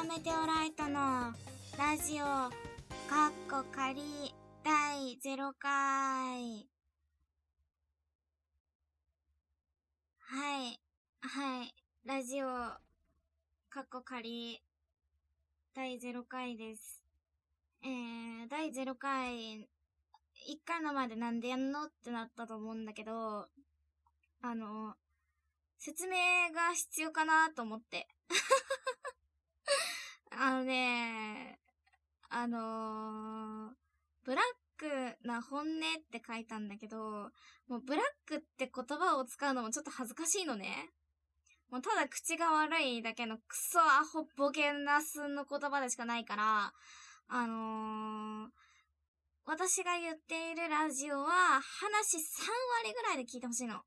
ーメテオライトのラジオ、かっこ仮第0回。はい、はい、ラジオ、かっこ仮第0回です。えー、第0回、1回のまでなんでやんのってなったと思うんだけど、あの、説明が必要かなと思って。あのね、あのー、ブラックな本音って書いたんだけど、もうブラックって言葉を使うのもちょっと恥ずかしいのね。もうただ口が悪いだけのクソアホボケナスの言葉でしかないから、あのー、私が言っているラジオは話3割ぐらいで聞いてほしいの。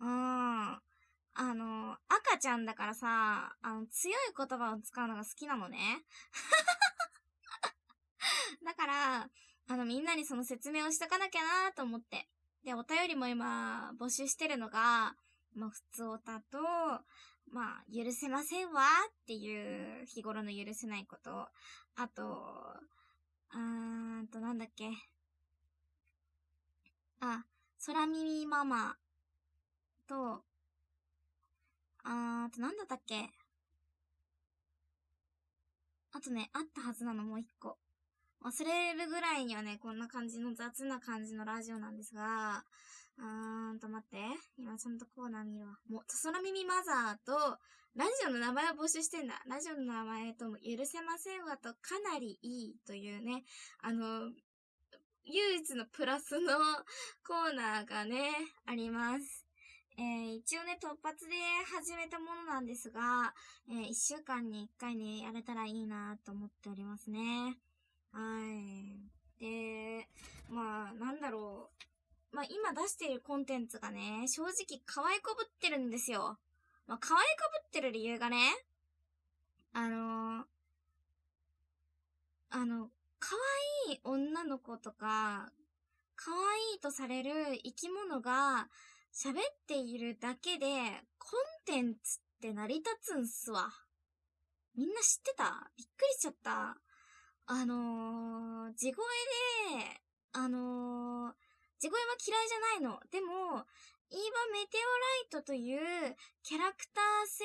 うん。あの、赤ちゃんだからさ、あの、強い言葉を使うのが好きなのね。だから、あの、みんなにその説明をしとかなきゃなと思って。で、お便りも今、募集してるのが、まあ、普通おたと、まあ、許せませんわっていう日頃の許せないこと。あと、あーんと、なんだっけ。あ、空耳ママと、あー、あとなんだったっけ？あとね、あったはずなの、もう一個。忘れるぐらいにはね、こんな感じの雑な感じのラジオなんですが、うーんと待って。今ちゃんとコーナー見るわ。もう、空耳マザーと、ラジオの名前を募集してんだ。ラジオの名前とも許せませんわとかなりいいというね、あの、唯一のプラスのコーナーがね、あります。えー、一応ね、突発で始めたものなんですが、えー、一週間に一回ね、やれたらいいなと思っておりますね。はい。で、まあ、なんだろう。まあ、今出しているコンテンツがね、正直可愛こぶってるんですよ。まあ、可愛こぶってる理由がね、あのー、あの、可愛い女の子とか、可愛いとされる生き物が、喋っているだけで、コンテンツって成り立つんすわ。みんな知ってた？びっくりしちゃった。あのー、地声で、あのー、地声は嫌いじゃないの。でも、イーバメテオライトというキャラクター性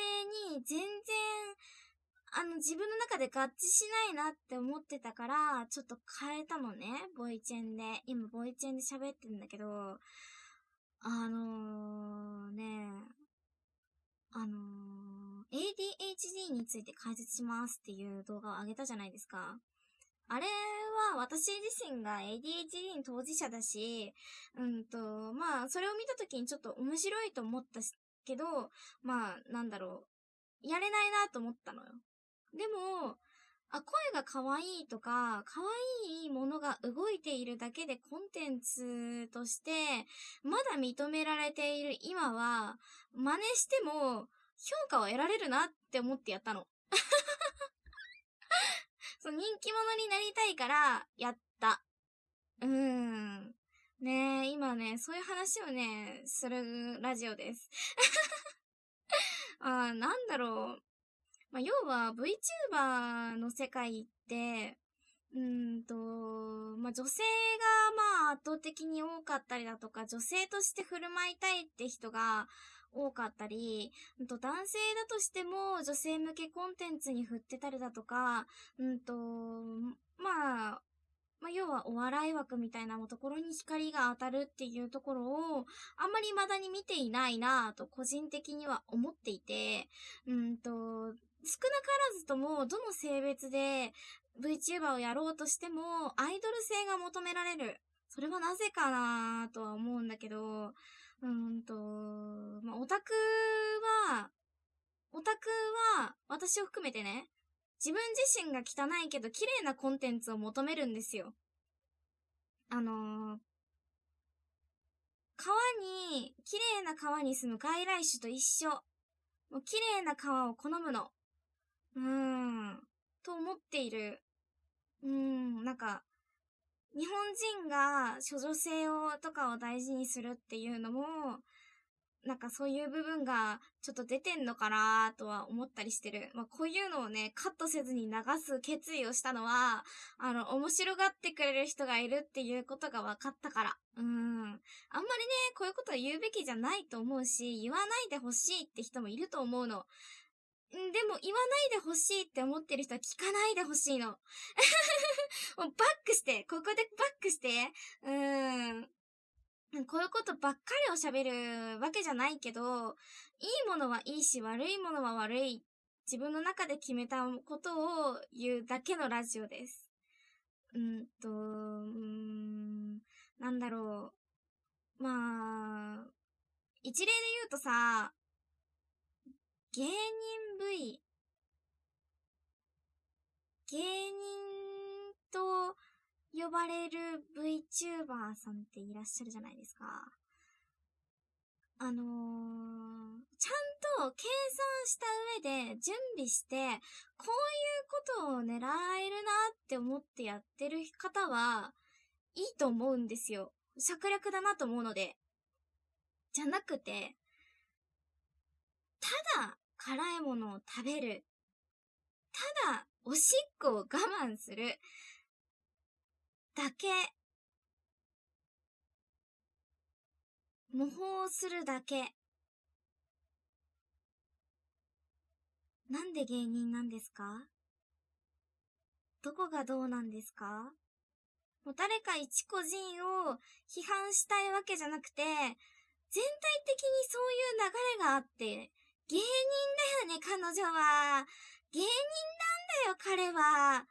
に全然、あの、自分の中で合致しないなって思ってたから、ちょっと変えたのね。ボイチェンで。今、ボイチェンで喋ってるんだけど、あのー、ね、あのー、ADHD について解説しますっていう動画を上げたじゃないですか。あれは私自身が ADHD の当事者だし、うんと、まあ、それを見た時にちょっと面白いと思ったけど、まあ、なんだろう。やれないなと思ったのよ。でも、あ、声が可愛いとか、可愛いものが動いているだけでコンテンツとして、まだ認められている今は、真似しても、評価を得られるなって思ってやったの。そう、人気者になりたいから、やった。うーん。ねえ、今ね、そういう話をね、するラジオです。あなんだろう。まあ、要は VTuber の世界って、うんと、まあ、女性がまあ圧倒的に多かったりだとか、女性として振る舞いたいって人が多かったり、うんと男性だとしても女性向けコンテンツに振ってたりだとか、うんと、まあ、まあ、要はお笑い枠みたいなところに光が当たるっていうところを、あんまり未だに見ていないなぁと個人的には思っていて、うんと、少なからずとも、どの性別で VTuber をやろうとしても、アイドル性が求められる。それはなぜかなとは思うんだけど、うんと、まあ、オタクは、オタクは、私を含めてね、自分自身が汚いけど綺麗なコンテンツを求めるんですよ。あのー、川に、綺麗な川に住む外来種と一緒。もう綺麗な川を好むの。うーん、と思っている。うーん、なんか、日本人が処女性をとかを大事にするっていうのも、なんかそういう部分がちょっと出てんのかなとは思ったりしてる。まあ、こういうのをね、カットせずに流す決意をしたのは、あの、面白がってくれる人がいるっていうことが分かったから。うん。あんまりね、こういうことは言うべきじゃないと思うし、言わないでほしいって人もいると思うの。でも言わないでほしいって思ってる人は聞かないでほしいの。もうバックして、ここでバックして。うーん。こういうことばっかりを喋るわけじゃないけど、いいものはいいし、悪いものは悪い。自分の中で決めたことを言うだけのラジオです。うんと、うん、なんだろう。まあ、一例で言うとさ、芸人 V、芸人と呼ばれる VTuber さんっていらっしゃるじゃないですか。あのー、ちゃんと計算した上で準備して、こういうことを狙えるなって思ってやってる方は、いいと思うんですよ。策略だなと思うので。じゃなくて、ただ辛いものを食べる。ただおしっこを我慢する。だけ、模倣するだけ。なんで芸人なんですか？どこがどうなんですか？もう誰か一個人を批判したいわけじゃなくて、全体的にそういう流れがあって、芸人だよね、彼女は。芸人なんだよ、彼は。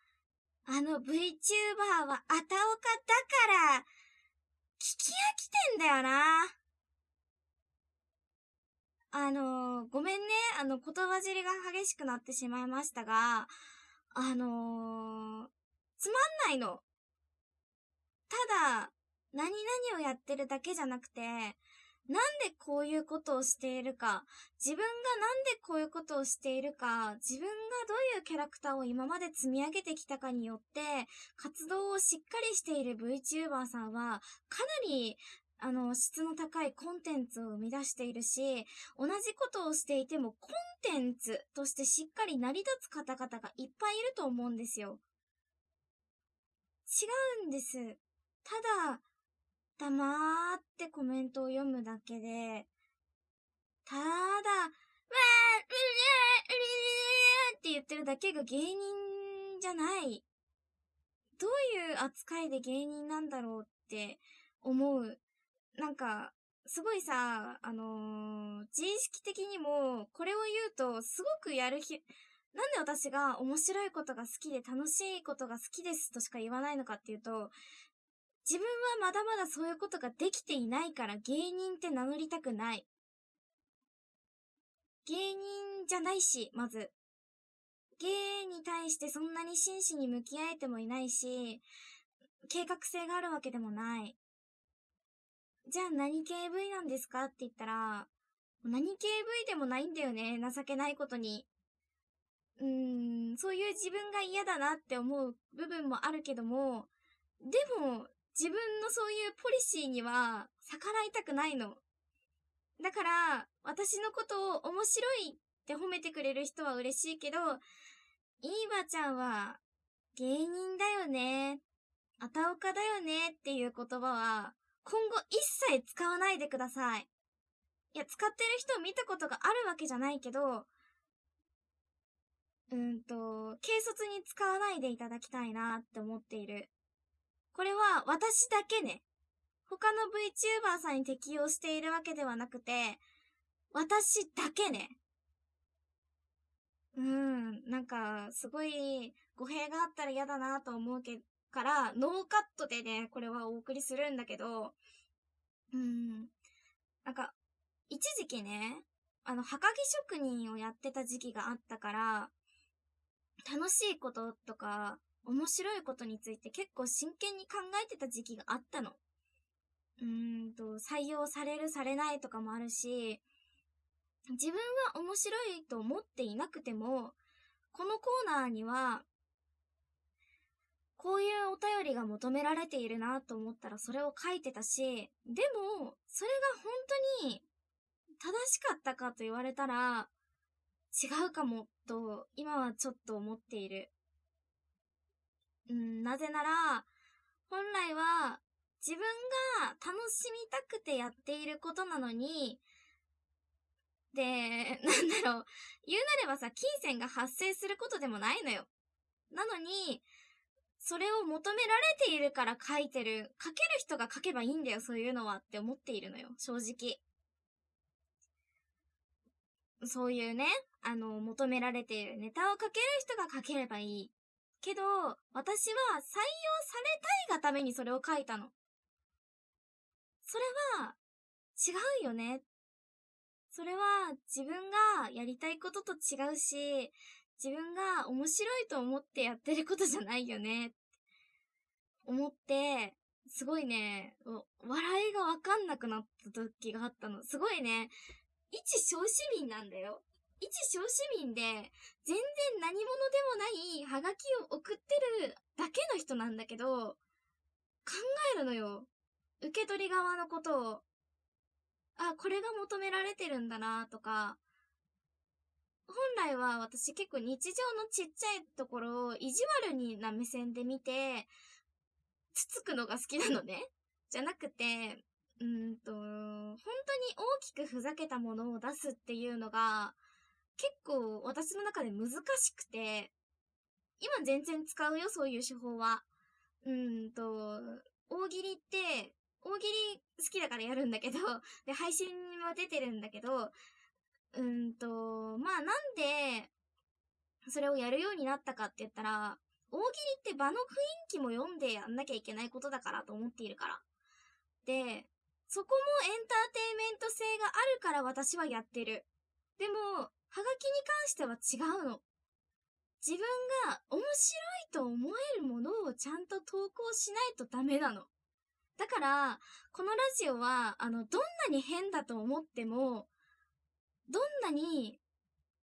あの VTuber はあたおかだから、聞き飽きてんだよな。あの、ごめんね。あの、言葉尻が激しくなってしまいましたが、あのー、つまんないの。ただ、何々をやってるだけじゃなくて、なんでこういうことをしているか、自分がなんでこういうことをしているか、自分がどういうキャラクターを今まで積み上げてきたかによって、活動をしっかりしている VTuber さんは、かなりあの、質の高いコンテンツを生み出しているし、同じことをしていてもコンテンツとしてしっかり成り立つ方々がいっぱいいると思うんですよ。違うんです。ただ、黙ってコメントを読むだけで、ただ、わー、うりゃー、うりゃーって言ってるだけが芸人じゃない。どういう扱いで芸人なんだろうって思う。なんか、すごいさ、あのー、自意識的にも、これを言うと、すごくやるひ、なんで私が面白いことが好きで楽しいことが好きですとしか言わないのかっていうと、自分はまだまだそういうことができていないから芸人って名乗りたくない。芸人じゃないし、まず。芸に対してそんなに真摯に向き合えてもいないし、計画性があるわけでもない。じゃあ何系 V なんですかって言ったら、何系 V でもないんだよね、情けないことに。うーん、そういう自分が嫌だなって思う部分もあるけども、でも、自分のそういうポリシーには逆らいたくないの。だから、私のことを面白いって褒めてくれる人は嬉しいけど、いいばちゃんは芸人だよね、あたおかだよねっていう言葉は今後一切使わないでください。いや、使ってる人を見たことがあるわけじゃないけど、うんと、軽率に使わないでいただきたいなって思っている。これは私だけね。他の VTuber さんに適用しているわけではなくて、私だけね。うん、なんか、すごい語弊があったら嫌だなと思うけから、ノーカットでね、これはお送りするんだけど、うん、なんか、一時期ね、あの、はがき職人をやってた時期があったから、楽しいこととか、面白いことについて結構真剣に考えてた時期があったの。うーんと、採用されるされないとかもあるし、自分は面白いと思っていなくても、このコーナーには、こういうお便りが求められているなと思ったらそれを書いてたし、でも、それが本当に正しかったかと言われたら、違うかも、と、今はちょっと思っている。うん、なぜなら、本来は、自分が楽しみたくてやっていることなのに、で、なんだろう、言うなればさ、金銭が発生することでもないのよ。なのに、それを求められているから書いてる。書ける人が書けばいいんだよ、そういうのはって思っているのよ、正直。そういうね、あの、求められているネタを書ける人が書ければいい。けど、私は採用されたいがためにそれを書いたの。それは、違うよね。それは自分がやりたいことと違うし、自分が面白いと思ってやってることじゃないよね。思って、すごいね、笑いがわかんなくなった時があったの。すごいね、一小市民なんだよ。一小市民で、全然何者でもないハガキを送ってるだけの人なんだけど、考えるのよ。受け取り側のことを。あ、これが求められてるんだなとか、本来は私結構日常のちっちゃいところを意地悪にな目線で見て、つつくのが好きなのね。じゃなくて、うんと、本当に大きくふざけたものを出すっていうのが、結構私の中で難しくて、今全然使うよ、そういう手法は。うんと、大喜利って、大喜利好きだからやるんだけど、で、配信は出てるんだけど、うんと、まあなんで、それをやるようになったかって言ったら、大喜利って場の雰囲気も読んでやんなきゃいけないことだからと思っているから。で、そこもエンターテイメント性があるから私はやってる。でも、はがきに関しては違うの。自分が面白いと思えるものをちゃんと投稿しないとダメなの。だから、このラジオは、あの、どんなに変だと思っても、どんなに、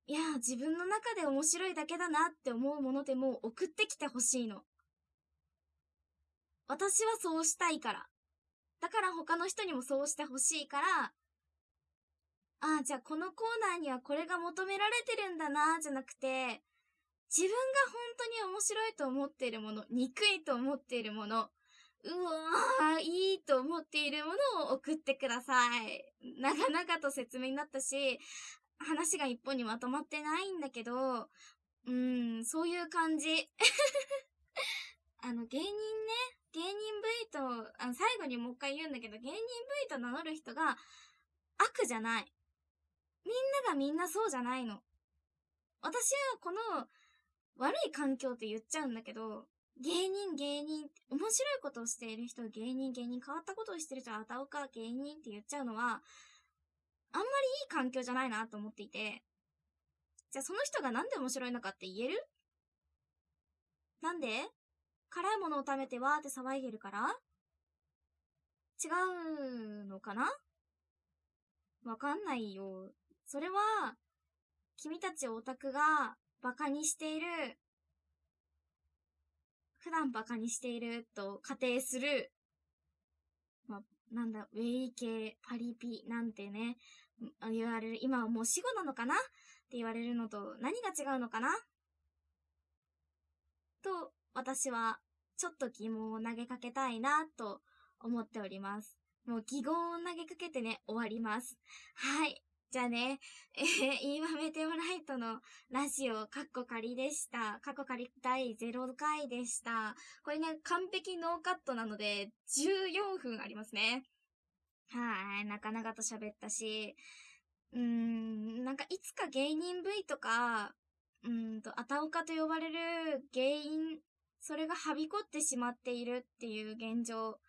いや、自分の中で面白いだけだなって思うものでも送ってきてほしいの。私はそうしたいから。だから他の人にもそうしてほしいから、ああ、じゃあこのコーナーにはこれが求められてるんだな、じゃなくて、自分が本当に面白いと思っているもの、憎いと思っているもの、うわー、いいと思っているものを送ってください。長々と説明になったし、話が一本にまとまってないんだけど、うん、そういう感じ。あの、芸人ね、芸人 V と、あの、最後にもう一回言うんだけど、芸人 V と名乗る人が悪じゃない。みんながみんなそうじゃないの。私はこの悪い環境って言っちゃうんだけど、芸人芸人、面白いことをしている人、芸人芸人、変わったことをしてる人、あたおか芸人って言っちゃうのは、あんまりいい環境じゃないなと思っていて、じゃあその人がなんで面白いのかって言える？なんで？辛いものを食べてわーって騒いでるから？違うのかな？わかんないよ。それは、君たちオタクが馬鹿にしている、普段馬鹿にしていると仮定する、まなんだ、ウェイ系、パリピなんてね、言われる、今はもう死後なのかなって言われるのと何が違うのかなと、私は、ちょっと疑問を投げかけたいな、と思っております。もう疑問を投げかけてね、終わります。はい。じゃあね、えー、イーマメテオライトのラジオ、カッコ仮でした。カッコ仮第0回でした。これね、完璧ノーカットなので、14分ありますね。はい、なかなかと喋ったし、うーん、なんかいつか芸人 V とか、うんと、あたおかと呼ばれる原因、それがはびこってしまっているっていう現状、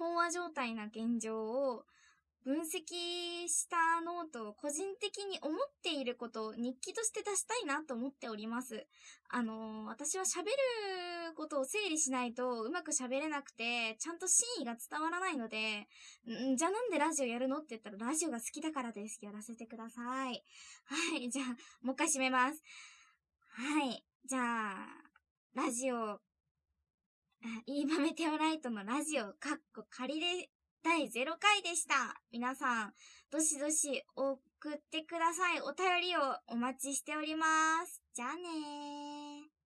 飽和状態な現状を分析したノートを個人的に思っていることを日記として出したいなと思っております。あのー、私は喋ることを整理しないとうまく喋れなくて、ちゃんと真意が伝わらないので、んじゃあなんでラジオやるのって言ったらラジオが好きだからです。やらせてください。はい、じゃあ、もう一回締めます。はい。じゃあ、ラジオ、いいばメテオライトのラジオ、かっこ仮で第0回でした。皆さん、どしどし送送ってください。お便りをお待ちしております。じゃあねー。